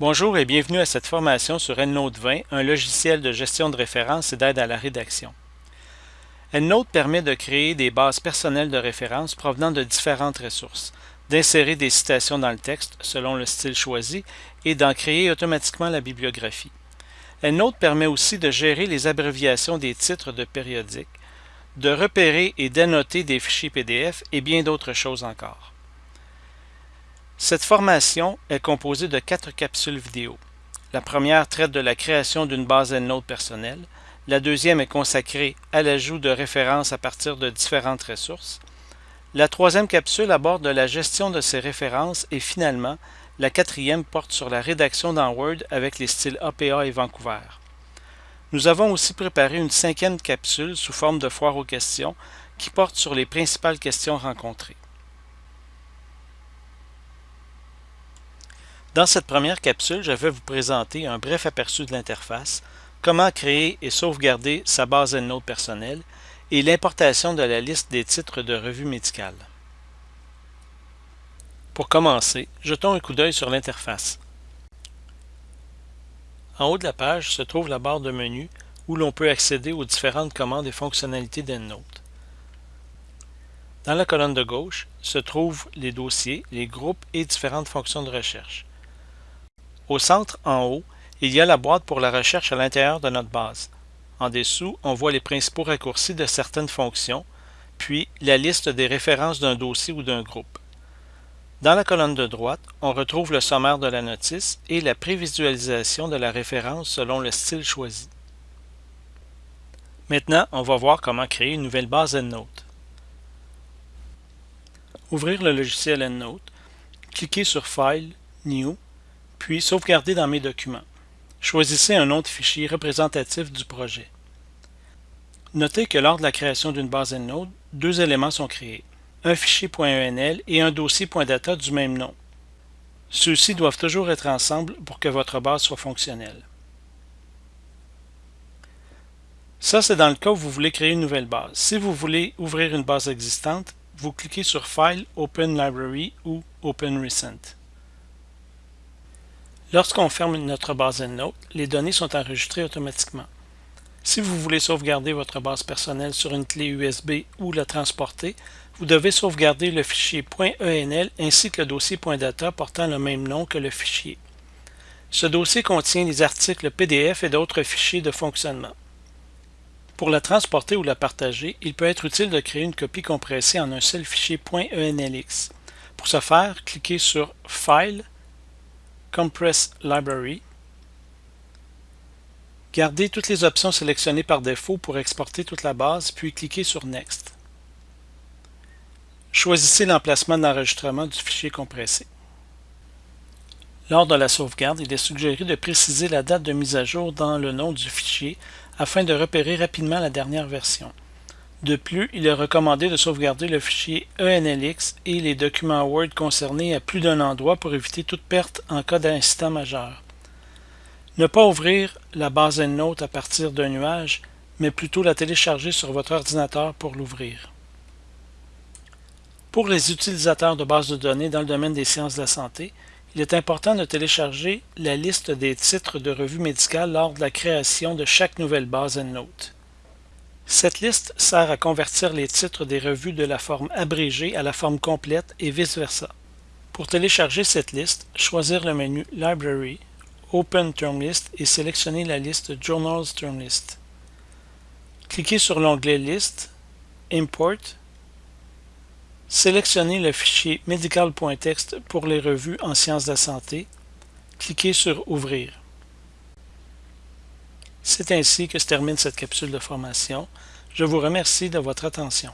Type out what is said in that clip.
Bonjour et bienvenue à cette formation sur EndNote 20, un logiciel de gestion de références et d'aide à la rédaction. EndNote permet de créer des bases personnelles de références provenant de différentes ressources, d'insérer des citations dans le texte selon le style choisi et d'en créer automatiquement la bibliographie. EndNote permet aussi de gérer les abréviations des titres de périodiques, de repérer et d'annoter des fichiers PDF et bien d'autres choses encore. Cette formation est composée de quatre capsules vidéo. La première traite de la création d'une base EndNote personnelle. La deuxième est consacrée à l'ajout de références à partir de différentes ressources. La troisième capsule aborde la gestion de ces références et finalement, la quatrième porte sur la rédaction dans Word avec les styles APA et Vancouver. Nous avons aussi préparé une cinquième capsule sous forme de foire aux questions qui porte sur les principales questions rencontrées. Dans cette première capsule, je vais vous présenter un bref aperçu de l'interface, comment créer et sauvegarder sa base EndNote personnelle et l'importation de la liste des titres de revues médicales. Pour commencer, jetons un coup d'œil sur l'interface. En haut de la page se trouve la barre de menu où l'on peut accéder aux différentes commandes et fonctionnalités d'EndNote. Dans la colonne de gauche se trouvent les dossiers, les groupes et différentes fonctions de recherche. Au centre, en haut, il y a la boîte pour la recherche à l'intérieur de notre base. En dessous, on voit les principaux raccourcis de certaines fonctions, puis la liste des références d'un dossier ou d'un groupe. Dans la colonne de droite, on retrouve le sommaire de la notice et la prévisualisation de la référence selon le style choisi. Maintenant, on va voir comment créer une nouvelle base EndNote. Ouvrir le logiciel EndNote, cliquez sur File, New puis Sauvegarder dans mes documents. Choisissez un de fichier représentatif du projet. Notez que lors de la création d'une base EndNote, deux éléments sont créés, un fichier .enl et un dossier .data du même nom. Ceux-ci doivent toujours être ensemble pour que votre base soit fonctionnelle. Ça, c'est dans le cas où vous voulez créer une nouvelle base. Si vous voulez ouvrir une base existante, vous cliquez sur File, Open Library ou Open Recent. Lorsqu'on ferme notre base EndNote, les données sont enregistrées automatiquement. Si vous voulez sauvegarder votre base personnelle sur une clé USB ou la transporter, vous devez sauvegarder le fichier .enl ainsi que le dossier .data portant le même nom que le fichier. Ce dossier contient les articles PDF et d'autres fichiers de fonctionnement. Pour la transporter ou la partager, il peut être utile de créer une copie compressée en un seul fichier .enlx. Pour ce faire, cliquez sur File, Compress Library. Gardez toutes les options sélectionnées par défaut pour exporter toute la base, puis cliquez sur Next. Choisissez l'emplacement d'enregistrement du fichier compressé. Lors de la sauvegarde, il est suggéré de préciser la date de mise à jour dans le nom du fichier afin de repérer rapidement la dernière version. De plus, il est recommandé de sauvegarder le fichier ENLX et les documents Word concernés à plus d'un endroit pour éviter toute perte en cas d'incident majeur. Ne pas ouvrir la base EndNote à partir d'un nuage, mais plutôt la télécharger sur votre ordinateur pour l'ouvrir. Pour les utilisateurs de bases de données dans le domaine des sciences de la santé, il est important de télécharger la liste des titres de revues médicales lors de la création de chaque nouvelle base EndNote. Cette liste sert à convertir les titres des revues de la forme abrégée à la forme complète et vice-versa. Pour télécharger cette liste, choisir le menu Library, Open Term List et sélectionner la liste Journals Term List. Cliquez sur l'onglet List, Import, sélectionnez le fichier medical.txt pour les revues en sciences de la santé, cliquez sur Ouvrir. C'est ainsi que se termine cette capsule de formation. Je vous remercie de votre attention.